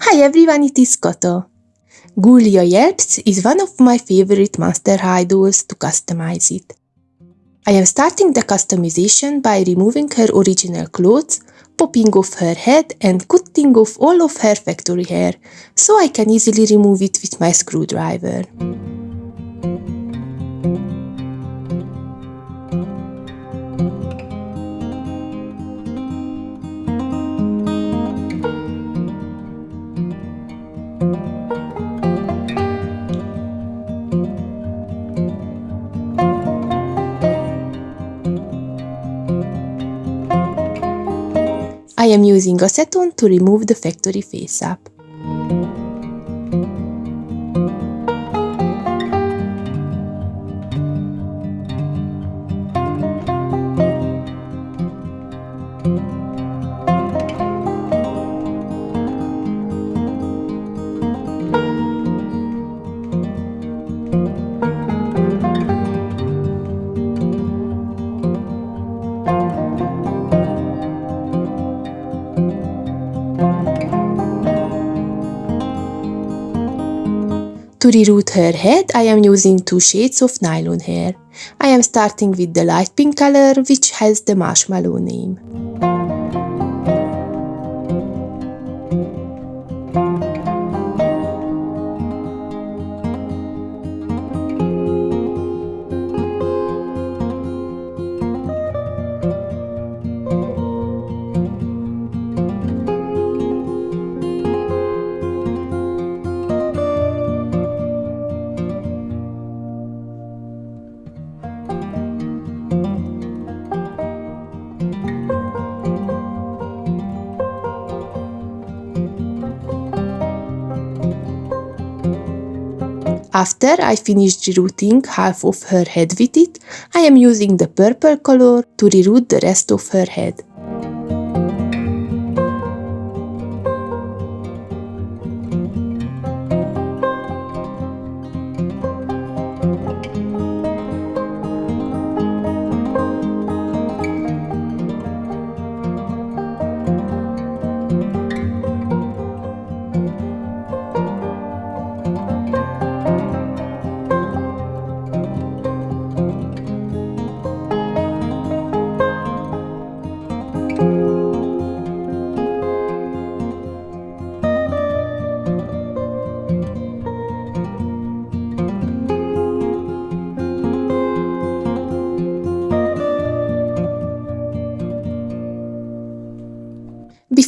Hi everyone, it is Koto. Ghoulia Yelps is one of my favorite Monster High dolls to customize it. I am starting the customization by removing her original clothes, popping off her head and cutting off all of her factory hair, so I can easily remove it with my screwdriver. I am using acetone to remove the factory face-up. To reroot her head, I am using two shades of nylon hair. I am starting with the light pink color, which has the marshmallow name. After I finished rerooting half of her head with it, I am using the purple color to reroot the rest of her head.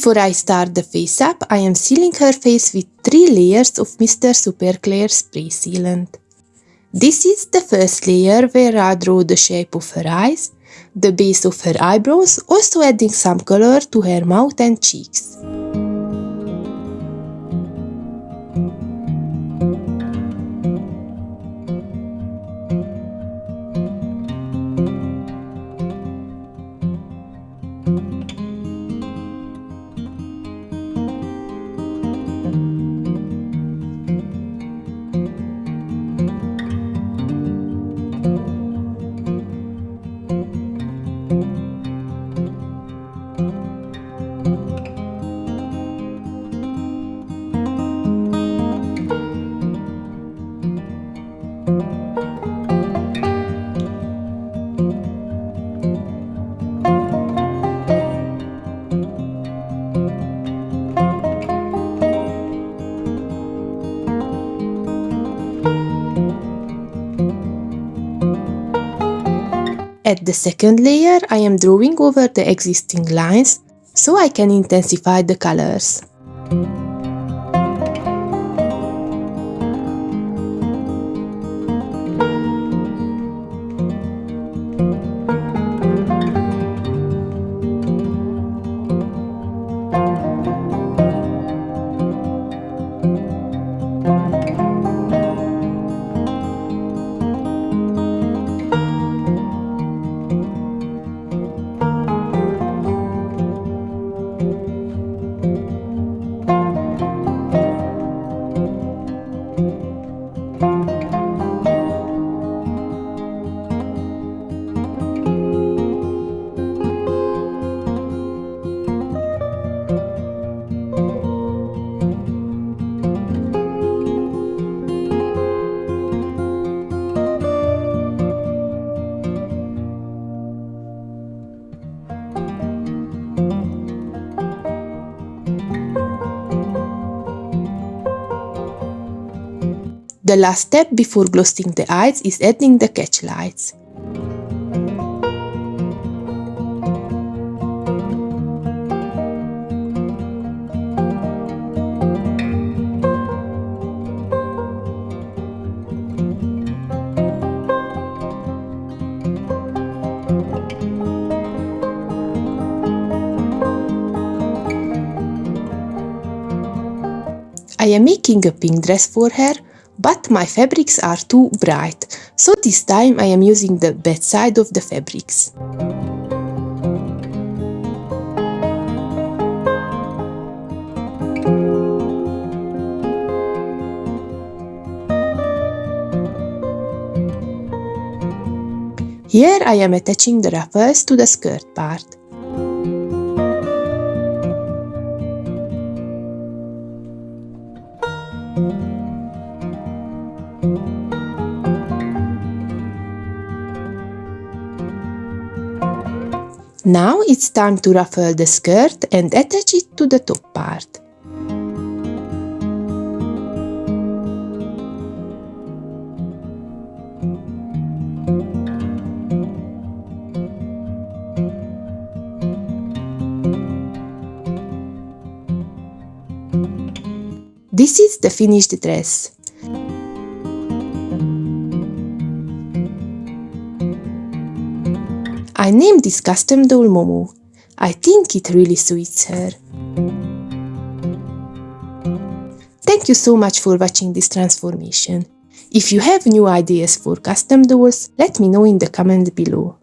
Before I start the face up, I am sealing her face with 3 layers of Mr. Super Clear Spray Sealant. This is the first layer where I draw the shape of her eyes, the base of her eyebrows, also adding some color to her mouth and cheeks. At the second layer, I am drawing over the existing lines so I can intensify the colors. The last step before glossing the eyes is adding the catch lights. I am making a pink dress for her, but my fabrics are too bright, so this time I am using the bad side of the fabrics. Here I am attaching the ruffles to the skirt part. Now it's time to ruffle the skirt and attach it to the top part. This is the finished dress. I named this custom doll Momo. I think it really suits her. Thank you so much for watching this transformation. If you have new ideas for custom dolls, let me know in the comment below.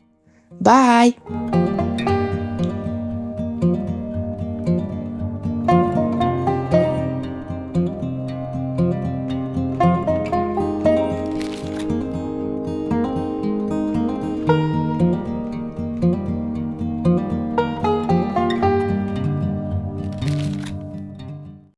Bye! you